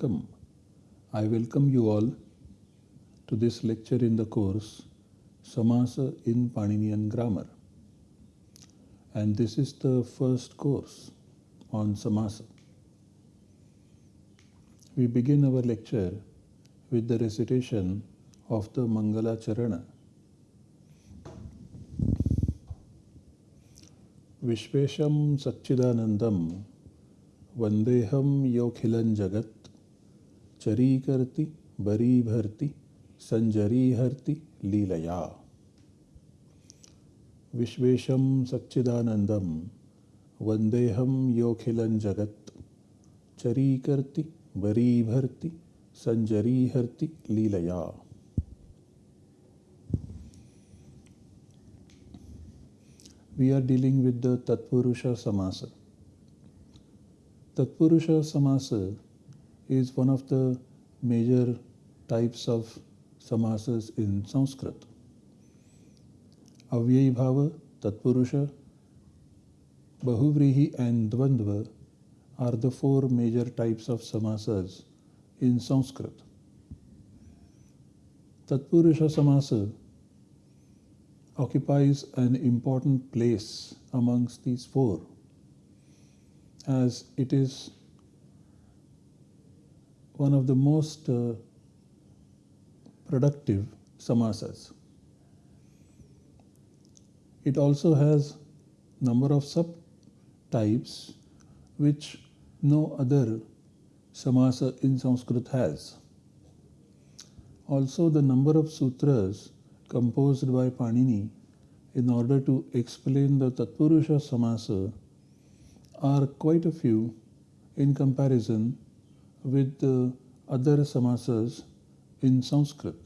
Welcome. I welcome you all to this lecture in the course Samasa in Paninian Grammar. And this is the first course on Samasa. We begin our lecture with the recitation of the Mangala Charana. Vishvesham Satchidanandam Vandeham Yokhilan Jagat Charikirti Baribharti Sanjariharti Leelaya Vishvesham Satchidanandam Vandeham Yokhilan Jagat Charikirti Baribharti Sanjariharti Leelaya we are dealing with the Tatpurusha Samasa. Tatpurusha Samasa is one of the major types of samasas in Sanskrit. Avyayi Bhava, Tatpurusha, Bahuvrihi and Dvandva are the four major types of samasas in Sanskrit. Tatpurusha Samasa occupies an important place amongst these four as it is one of the most uh, productive samasas. It also has number of subtypes which no other samasa in Sanskrit has. Also the number of sutras composed by Panini in order to explain the Tatpurusha Samasa are quite a few in comparison with the other samasas in Sanskrit,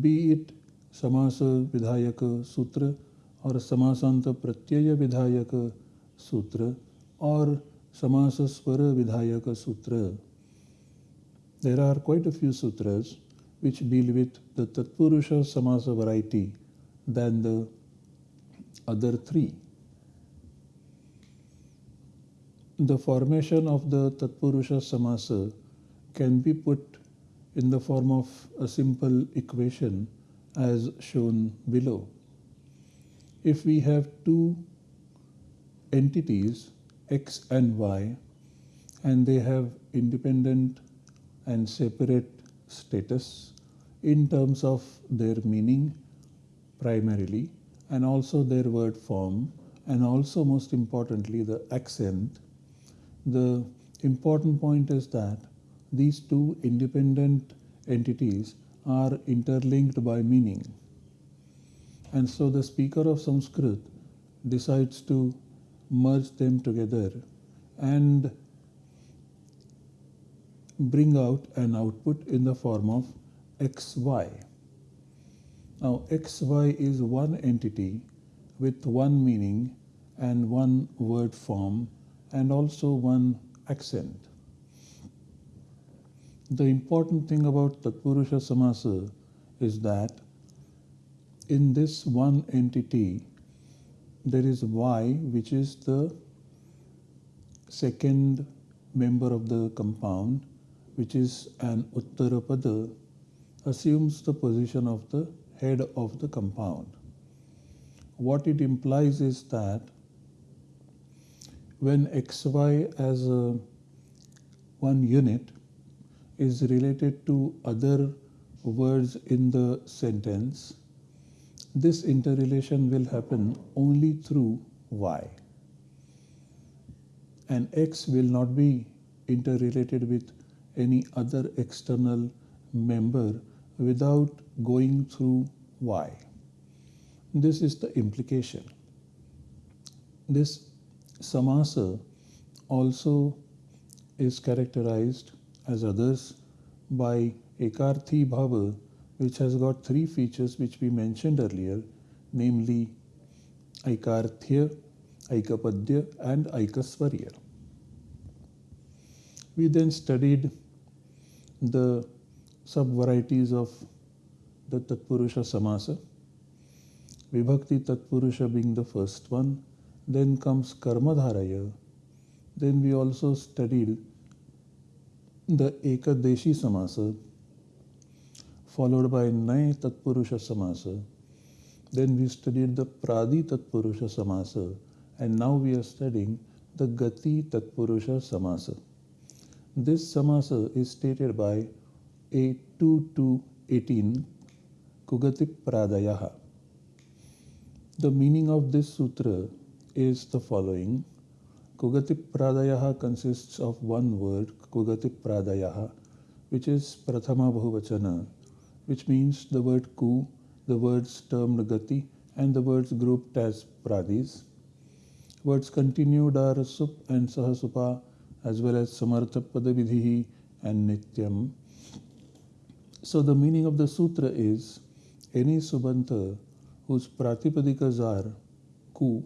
be it Samasa Vidhayaka Sutra or Samasanta Pratyaya Vidhayaka Sutra or Samasa Swara Vidhayaka Sutra. There are quite a few sutras which deal with the Tatpurusha Samasa variety than the other three. The formation of the Tatpurusha Samasa can be put in the form of a simple equation as shown below. If we have two entities x and y and they have independent and separate status in terms of their meaning primarily and also their word form and also most importantly the accent the important point is that these two independent entities are interlinked by meaning and so the speaker of sanskrit decides to merge them together and bring out an output in the form of xy. Now, xy is one entity with one meaning and one word form and also one accent. The important thing about Tatpurusha Samasa is that in this one entity there is y which is the second member of the compound which is an Uttarapada, assumes the position of the head of the compound. What it implies is that when xy as a one unit is related to other words in the sentence, this interrelation will happen only through y. And x will not be interrelated with any other external member without going through Y. This is the implication. This samasa also is characterized as others by ekarthi bhava which has got three features which we mentioned earlier namely aikarthya, aikapadya and aikasvarya. We then studied the sub-varieties of the Tatpurusha Samasa. Vibhakti Tatpurusha being the first one. Then comes Karmadharaya. Then we also studied the Ekadeshi Samasa followed by Nay Tatpurusha Samasa. Then we studied the Pradi Tatpurusha Samasa and now we are studying the Gati Tatpurusha Samasa. This Samasa is stated by a 2 to 18 Kugati Pradayaha. The meaning of this sutra is the following. Kugati Pradayaha consists of one word, Kugati Pradayaha, which is Prathama Bahuvachana, which means the word ku, the words termed Gati, and the words grouped as Pradis. Words continued are Sup and Sahasupa, as well as Samartha Padavidhi and Nityam. So the meaning of the sutra is any subanta whose pratipadikas are ku,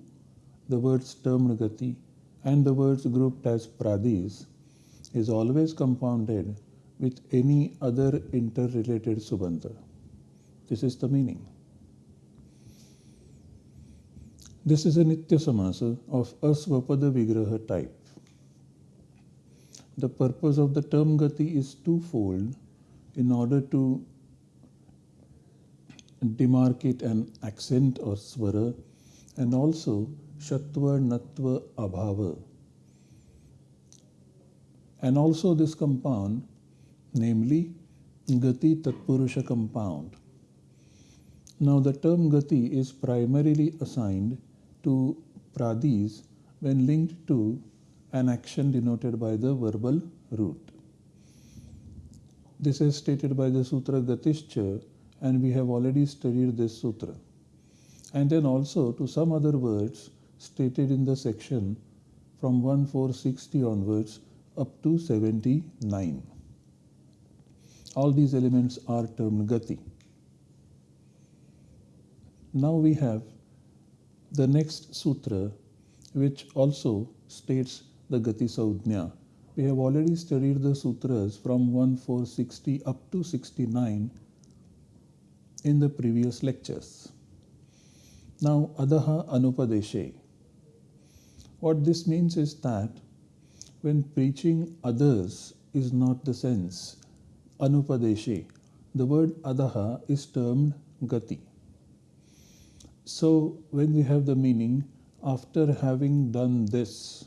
the words termed gati, and the words grouped as pradis is always compounded with any other interrelated subanta. This is the meaning. This is a Nitya Samasa of Asvapada Vigraha type. The purpose of the term Gati is twofold in order to demarcate an accent or swara and also Shatva, Natva, Abhava. And also this compound, namely Gati Tatpurusha compound. Now the term Gati is primarily assigned to pradis when linked to an action denoted by the verbal root. This is stated by the Sutra Gatischa and we have already studied this sutra. And then also to some other words stated in the section from 1460 onwards up to 79. All these elements are termed gati. Now we have the next sutra which also states the gati saudnya. We have already studied the sutras from 1460 up to 69 in the previous lectures. Now, adaha anupadeshe. What this means is that when preaching others is not the sense, anupadeshi, the word adaha is termed gati. So, when we have the meaning, after having done this,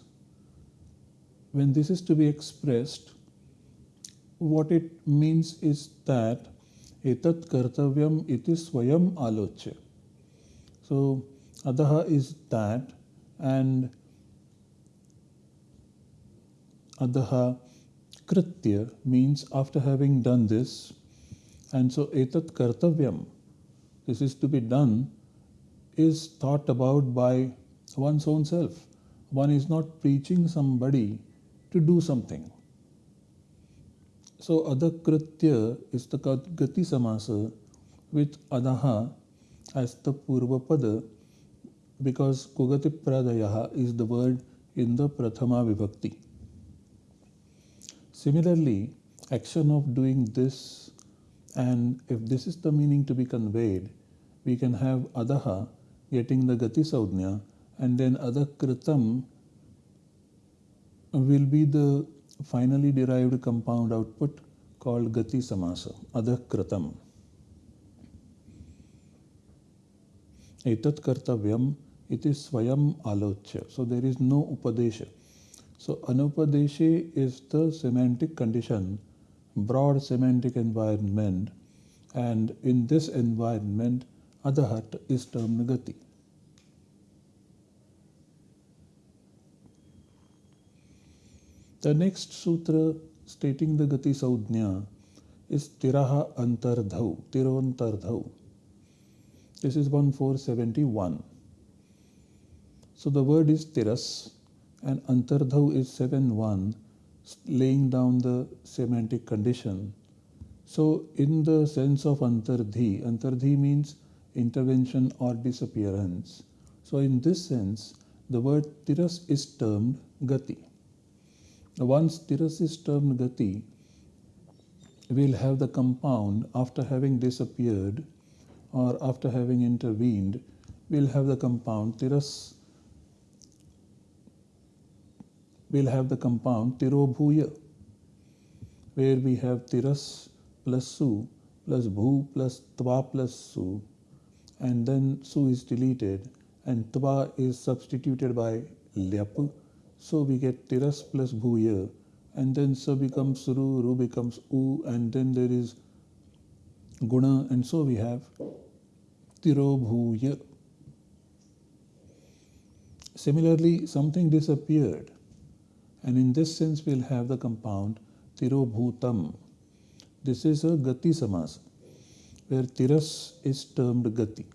when this is to be expressed, what it means is that etat kartavyam iti swayam alochya. So, adaha is that and adaha kritya means after having done this and so etat kartavyam this is to be done is thought about by one's own self. One is not preaching somebody to do something. So adakritya is the gati samasa with adaha as the purva pada because kugati pradayaha is the word in the prathama vibhakti. Similarly, action of doing this and if this is the meaning to be conveyed, we can have adaha getting the gati saudnya and then adakritam will be the finally derived compound output called Gati Samasa, Adhakratam. Etat Kartavyam, it is Swayam Alochya. So there is no Upadesha. So Anupadesha is the semantic condition, broad semantic environment, and in this environment, Adahat is termed Gati. The next sutra stating the Gati Saudnya is Tiraha Antardhau, Tirantardhau. This is 1471. So the word is Tiras and Antardhau is 7-1, laying down the semantic condition. So in the sense of Antardhi, Antardhi means intervention or disappearance. So in this sense, the word Tiras is termed Gati. Once tiras is termed gati, we'll have the compound after having disappeared or after having intervened, we'll have the compound tiras. We'll have the compound tirobhuya. where we have tiras plus su plus bhu plus tva plus su and then su is deleted and tva is substituted by lyap. So we get tiras plus bhu here and then sa becomes ru, ru becomes u and then there is guna and so we have tiro bhuya. Similarly, something disappeared and in this sense we'll have the compound tirobhutam. This is a gati samas where tiras is termed gati.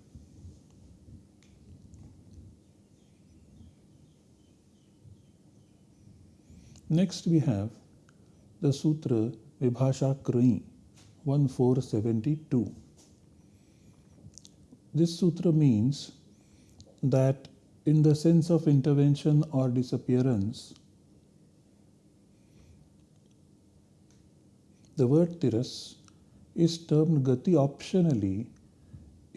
Next we have the sutra Vibhasha Krani 1472. This sutra means that in the sense of intervention or disappearance, the word tiras is termed gati optionally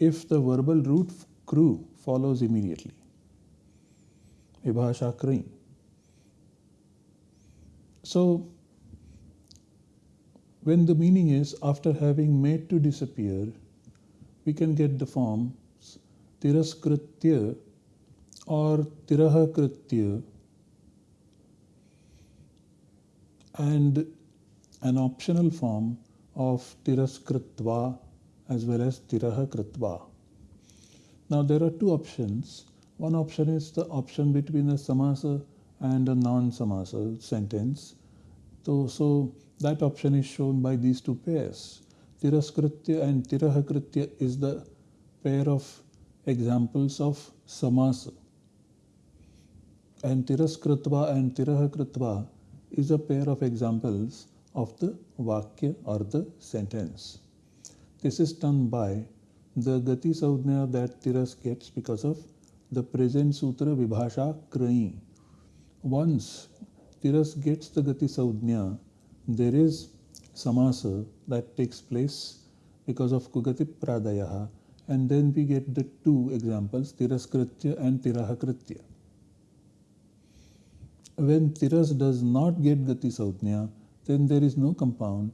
if the verbal root kru follows immediately. Krani. So, when the meaning is after having made to disappear, we can get the forms tiraskritya or tirahakritya and an optional form of tiraskritva as well as tirahakritva. Now there are two options. One option is the option between a samasa and a non-samasa sentence. So, so that option is shown by these two pairs. Tiraskritya and Tirahakritya is the pair of examples of samasa. And Tiraskritva and Tirahakritva is a pair of examples of the Vakya or the sentence. This is done by the Gati Saudhnya that Tiras gets because of the present Sutra Vibhasha Krani. Once Tiras gets the Gati Saudhnya, there is samasa that takes place because of kugati pradayaha and then we get the two examples tiraskritya and tirahakritya. When tiras does not get gati saudhnya then there is no compound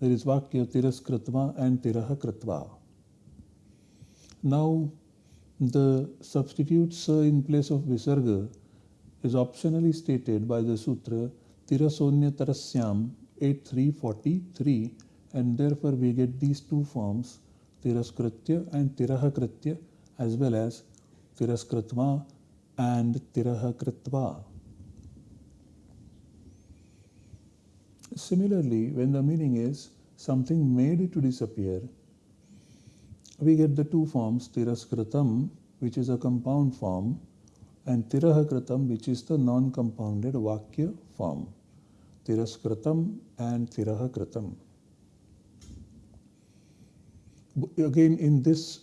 there is vakya tiraskritva and tirahakritva. Now the substitute sa uh, in place of visarga is optionally stated by the sutra tirasonya tarasyam 8343 and therefore we get these two forms tiraskritya and tirahakritya as well as tiraskritva and tirahakritva. Similarly, when the meaning is something made to disappear, we get the two forms tiraskritam, which is a compound form, and tirahakritam, which is the non-compounded vakya form. Tiraskritam and Tirahakritam. Again, in this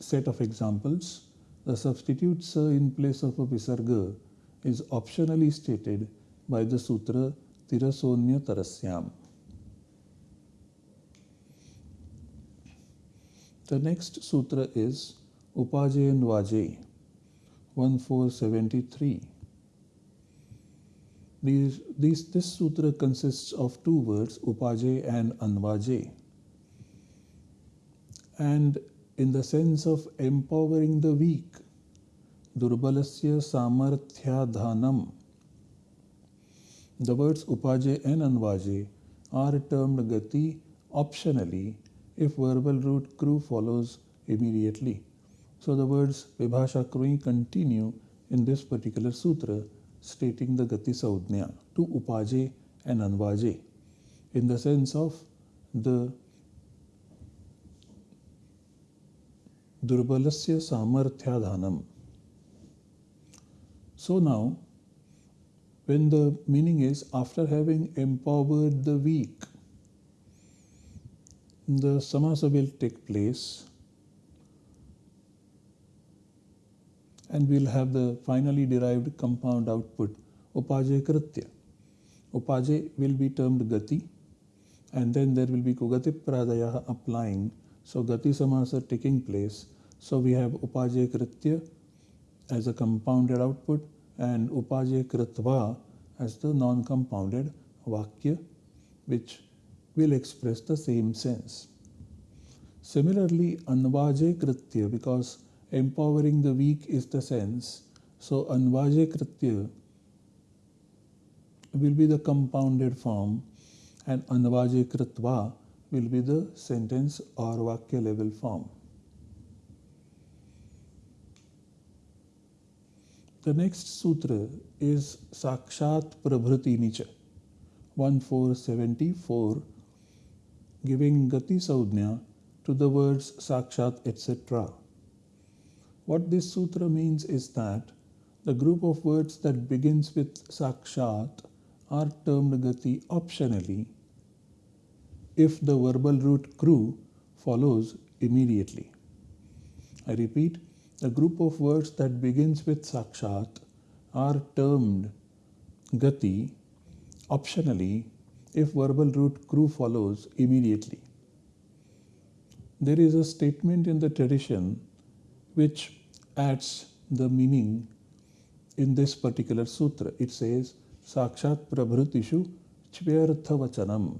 set of examples, the substitute sa in place of a visarga is optionally stated by the sutra Tirasonya. The next sutra is Upaje Anvaje 1473. These, these, this sutra consists of two words, upajay and anvajay. And in the sense of empowering the weak, durbalasya samarthyadhanam. The words upaje and anvaje are termed gati optionally if verbal root kru follows immediately. So the words vibhasha krui continue in this particular sutra stating the Gati Saudhnya to Upaje and Anvaje in the sense of the Durbalasya Samarthyadhanam. So now, when the meaning is after having empowered the weak, the samasa will take place and we'll have the finally derived compound output upaje kritya. Upaje will be termed gati and then there will be kugati pradaya applying. So gati samasa taking place. So we have upaje kritya as a compounded output and upaje kritva as the non-compounded vakya which will express the same sense. Similarly, Anvaje Kritya, because empowering the weak is the sense, so Anvaje Kritya will be the compounded form and Anvaje Kritva will be the sentence or Vakya level form. The next sutra is Sakshat Prabhuti Nicha 1474 giving Gati Saudnya to the words Sakshat etc. What this sutra means is that the group of words that begins with Sakshat are termed Gati optionally if the verbal root kru follows immediately. I repeat, the group of words that begins with Sakshat are termed Gati optionally if verbal root kru follows immediately. There is a statement in the tradition which adds the meaning in this particular sutra. It says, Sakshat Prabhrutishu Chvyartha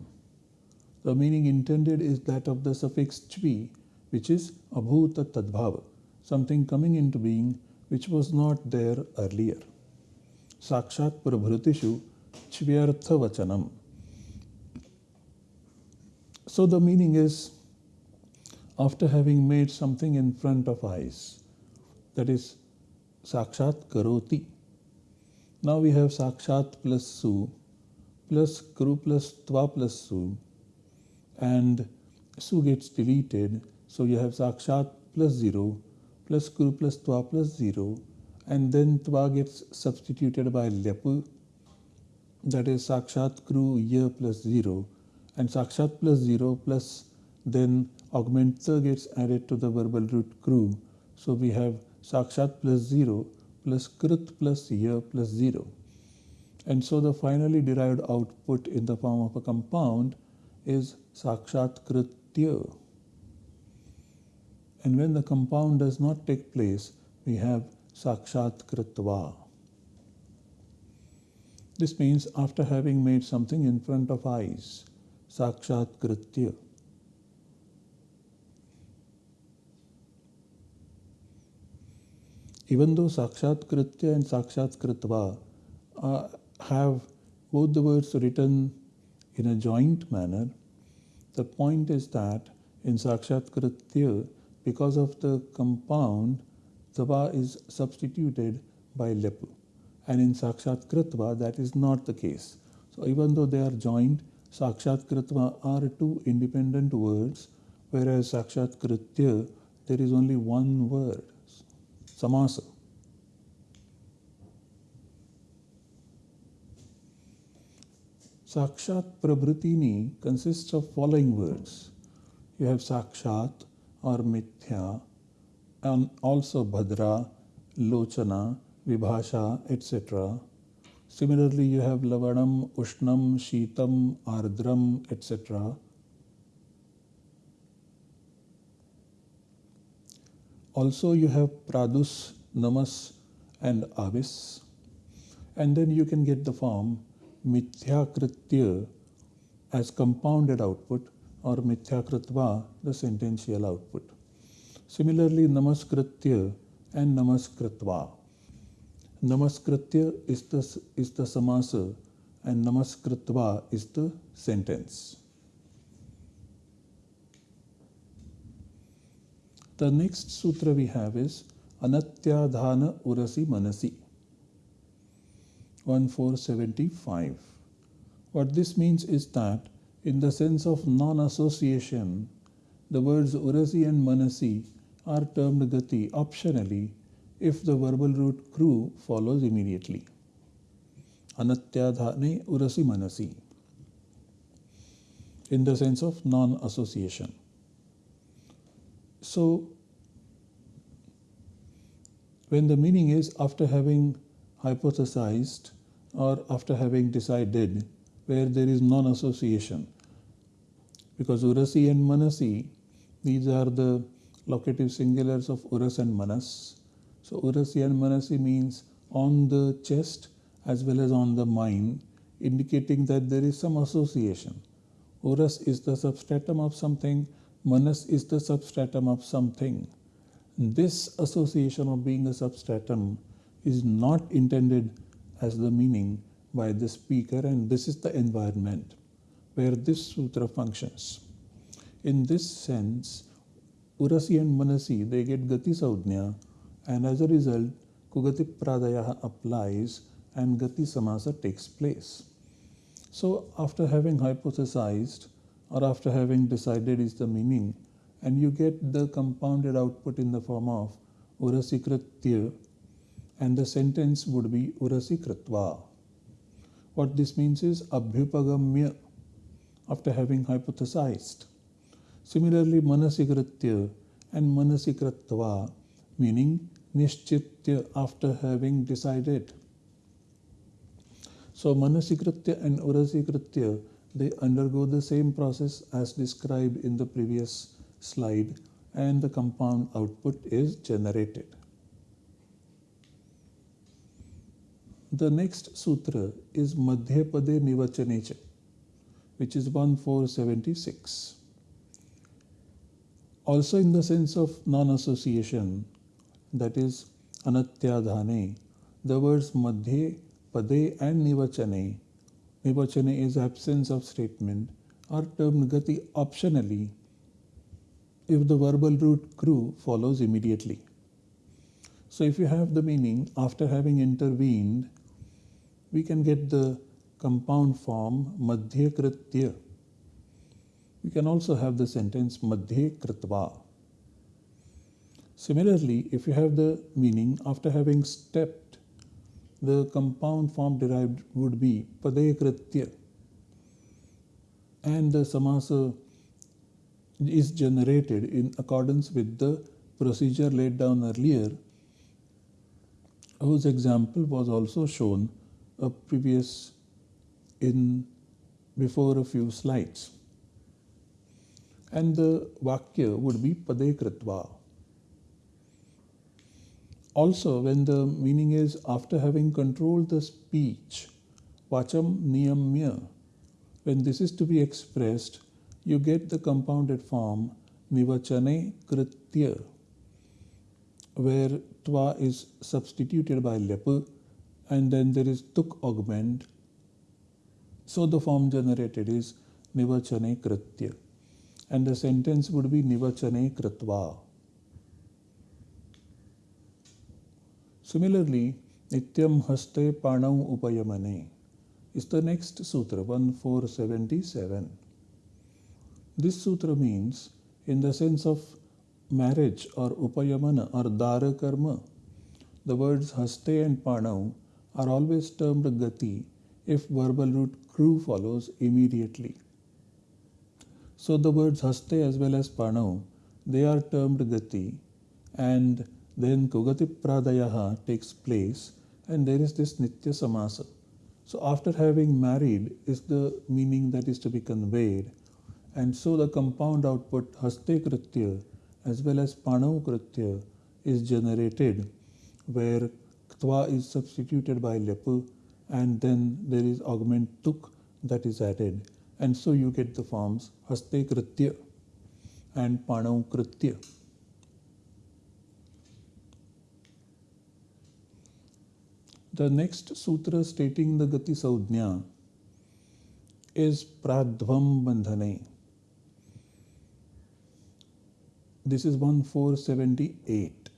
The meaning intended is that of the suffix chvi, which is abhuta tadbhava, something coming into being which was not there earlier. Sakshat Prabhrutishu Chvyartha So the meaning is after having made something in front of eyes, that is Sakshat Karoti. Now we have Sakshat plus Su plus Kru plus Tva plus Su and Su gets deleted. So you have Sakshat plus 0 plus Kru plus Tva plus 0 and then Tva gets substituted by Lepu that is Sakshat Kru Ya plus 0 and Sakshat plus 0 plus then augmenter gets added to the verbal root Kru. So we have Sakshat plus 0 plus Krit plus Ya plus 0. And so the finally derived output in the form of a compound is Sakshat Kritya. And when the compound does not take place, we have Sakshat Kritva. This means after having made something in front of eyes, Sakshat Kritya. Even though Sakshat Kritya and Sakshat Kritva uh, have both the words written in a joint manner, the point is that in Sakshat Kritya, because of the compound, Tva is substituted by Lepu. And in Sakshat Kritva, that is not the case. So even though they are joined, Sakshat Kritva are two independent words, whereas Sakshat Kritya, there is only one word. Samasa. Sakshat Prabhritini consists of following words. You have Sakshat or Mithya and also Bhadra, Lochana, Vibhasha, etc. Similarly, you have Lavanam, Ushnam, Shitam, Ardram, etc. Also, you have pradus, namas, and avis. And then you can get the form mithyakritya as compounded output or mithyakritva, the sentential output. Similarly, namaskritya and namaskritva. Namaskritya is the, is the samasa and namaskritva is the sentence. The next sutra we have is Anatyadhana Urasi Manasi 1475. What this means is that in the sense of non-association, the words Urasi and Manasi are termed Gati optionally if the verbal root Kru follows immediately. Anatyadhane Urasi Manasi in the sense of non-association. So, when the meaning is after having hypothesized or after having decided where there is non-association, because Urasi and Manasi, these are the locative singulars of Uras and Manas. So Urasi and Manasi means on the chest as well as on the mind, indicating that there is some association. Uras is the substratum of something, Manas is the substratum of something. This association of being a substratum is not intended as the meaning by the speaker, and this is the environment where this sutra functions. In this sense, Urasi and Manasi they get Gati Saudhnya, and as a result, Kugati Pradaya applies and Gati Samasa takes place. So, after having hypothesized or after having decided is the meaning, and you get the compounded output in the form of urasi Urasikritya, and the sentence would be urasi Urasikritva. What this means is Abhyupagamya, after having hypothesized. Similarly, Manasikritya and Manasikritva, meaning Nishchitya, after having decided. So, Manasikritya and Urasikritya, they undergo the same process as described in the previous slide, and the compound output is generated. The next sutra is Madhyapade Nivachanecha, which is 1476. Also, in the sense of non association, that is Anatyadhane, the words Madhye, Pade, and Nivachane, Nivachane is absence of statement, are termed Gati optionally if the verbal root kru follows immediately. So, if you have the meaning after having intervened we can get the compound form madhya kritya. We can also have the sentence madhya kritva. Similarly, if you have the meaning after having stepped, the compound form derived would be padaya kritya. And the samasa is generated in accordance with the procedure laid down earlier, whose example was also shown a previous in before a few slides. And the Vakya would be Pade Kritva. Also, when the meaning is after having controlled the speech, Vacham Niyamya, when this is to be expressed, you get the compounded form Nivachane Kritya, where Tva is substituted by Lepa and then there is tuk augment. So the form generated is nivachane kritya and the sentence would be nivachane kritva. Similarly, nityam haste panau upayamane is the next sutra 1477. This sutra means in the sense of marriage or upayamana or dara karma, the words haste and panau are always termed gati if verbal root kru follows immediately. So the words haste as well as panau, they are termed gati and then kugati pradayaha takes place and there is this nitya samasa. So after having married is the meaning that is to be conveyed and so the compound output haste kritya as well as panau kritya is generated where twa is substituted by lepu and then there is augment tuk that is added and so you get the forms haste kritya and panau kritya. The next sutra stating the Gati Saudhnya is Pradhvam Bandhane. This is 1478.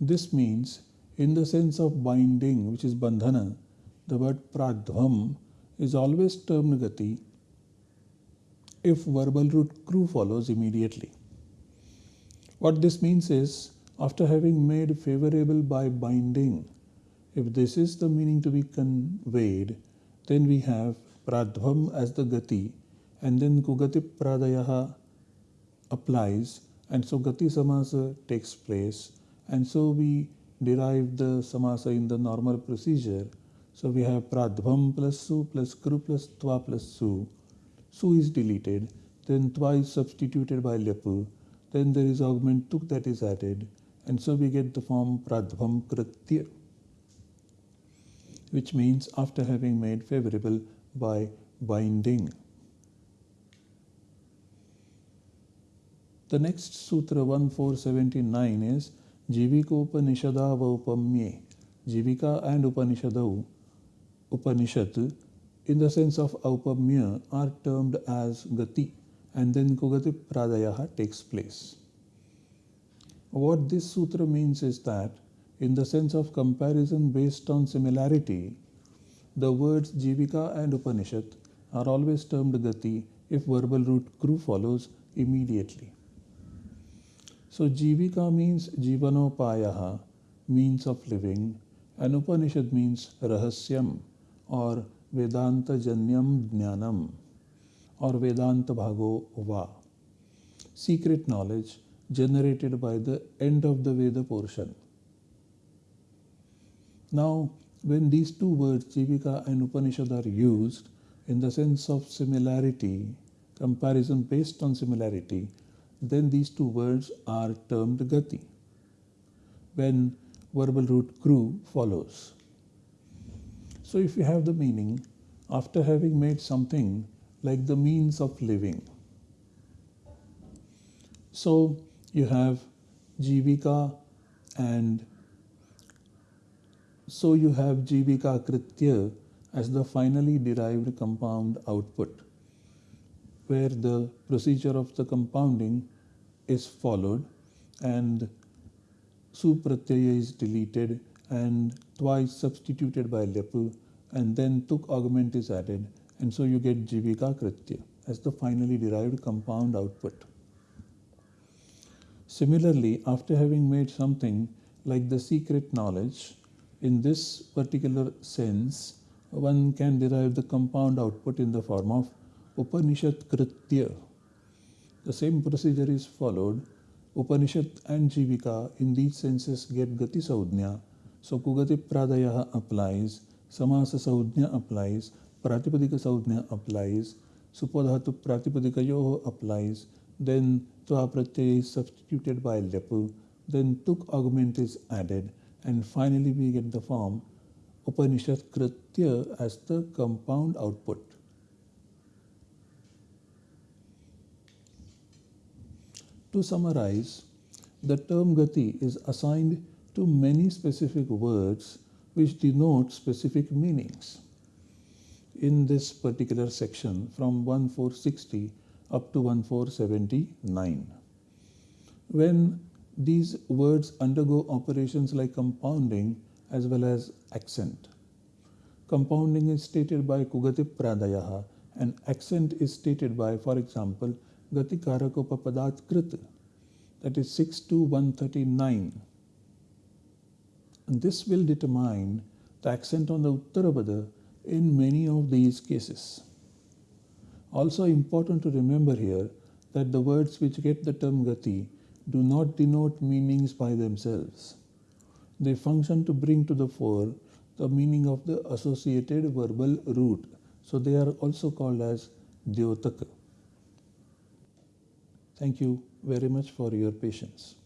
This means in the sense of binding, which is bandhana, the word pradhvam is always termed gati if verbal root kru follows immediately. What this means is, after having made favorable by binding, if this is the meaning to be conveyed, then we have pradhvam as the gati, and then kugati pradayaha applies, and so gati samasa takes place, and so we derive the samasa in the normal procedure. So we have pradhvam plus su plus kru plus tva plus su. Su is deleted, then tva is substituted by lepu, then there is augment tuk that is added, and so we get the form pradhvam kritya, which means after having made favorable by binding. The next Sutra 1479 is Jivikopanishada Vaupamye. Jivika and Upanishadau, Upanishad, in the sense of Aupamya, are termed as Gati, and then Kugati Pradayaha takes place. What this sutra means is that, in the sense of comparison based on similarity, the words Jivika and Upanishad are always termed Gati if verbal root kru follows immediately. So Jivika means Jivanopayaha, means of living, and Upanishad means Rahasyam or Vedanta Janyam Jnanam or Vedanta Bhago Va, secret knowledge generated by the end of the Veda portion. Now, when these two words, Jivika and Upanishad, are used in the sense of similarity, comparison based on similarity, then these two words are termed Gati. When verbal root kru follows. So if you have the meaning, after having made something like the means of living. So you have Jivika and so you have Jivika Kritya as the finally derived compound output, where the procedure of the compounding is followed and Supratyaya is deleted and twice substituted by Lepu and then Tuk augment is added and so you get Jivika Kritya as the finally derived compound output. Similarly, after having made something like the secret knowledge, in this particular sense, one can derive the compound output in the form of Upanishad Kritya. The same procedure is followed. Upanishad and Jivika in these senses get Gati Saudhnya. So Kugati Pradaya applies, Samasa Saudhnya applies, Pratipadika Saudhnya applies, Supadhatu Pratipadikayoho applies, then Tva Pratyaya is substituted by Lepu, then Tuk augment is added, and finally we get the form Upanishad Kritya as the compound output. To summarize, the term Gati is assigned to many specific words which denote specific meanings. In this particular section from 1460 up to 1479. When these words undergo operations like compounding as well as accent. Compounding is stated by Kugati Pradayaha and accent is stated by, for example, Gati Karakopapadat Krit, that is 6 to 139. And this will determine the accent on the Uttarapada in many of these cases. Also important to remember here that the words which get the term Gati do not denote meanings by themselves. They function to bring to the fore the meaning of the associated verbal root. So they are also called as Dyotaka. Thank you very much for your patience.